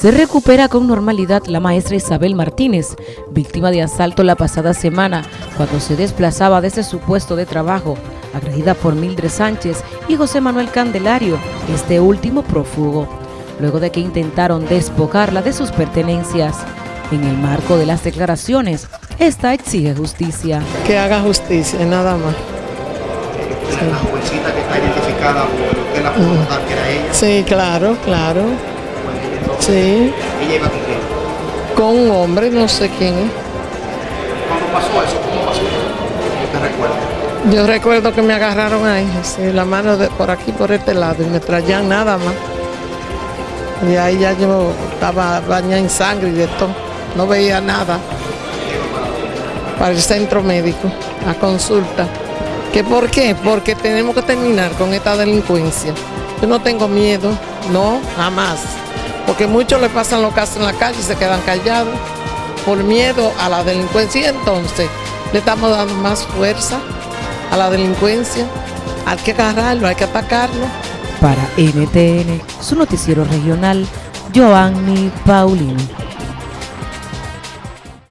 Se recupera con normalidad la maestra Isabel Martínez, víctima de asalto la pasada semana cuando se desplazaba desde su puesto de trabajo, agredida por Mildred Sánchez y José Manuel Candelario, este último prófugo, luego de que intentaron despojarla de sus pertenencias. En el marco de las declaraciones, esta exige justicia. Que haga justicia, nada más. La jovencita que está identificada, usted la que era ella. Sí, claro, claro. Sí, Ella iba con quién. con un hombre, no sé quién es. ¿Cuándo pasó eso? ¿Cómo pasó? ¿Usted recuerda? Yo recuerdo que me agarraron ahí, así, la mano de, por aquí, por este lado, y me traían nada más. Y ahí ya yo estaba bañada en sangre y de todo. No veía nada. Para el centro médico, a consulta. ¿Que por qué? Porque tenemos que terminar con esta delincuencia. Yo no tengo miedo, no, jamás. Porque muchos le pasan los casos en la calle y se quedan callados por miedo a la delincuencia. Y entonces le estamos dando más fuerza a la delincuencia. Hay que agarrarlo, hay que atacarlo. Para NTN, su noticiero regional, Joanny Paulino.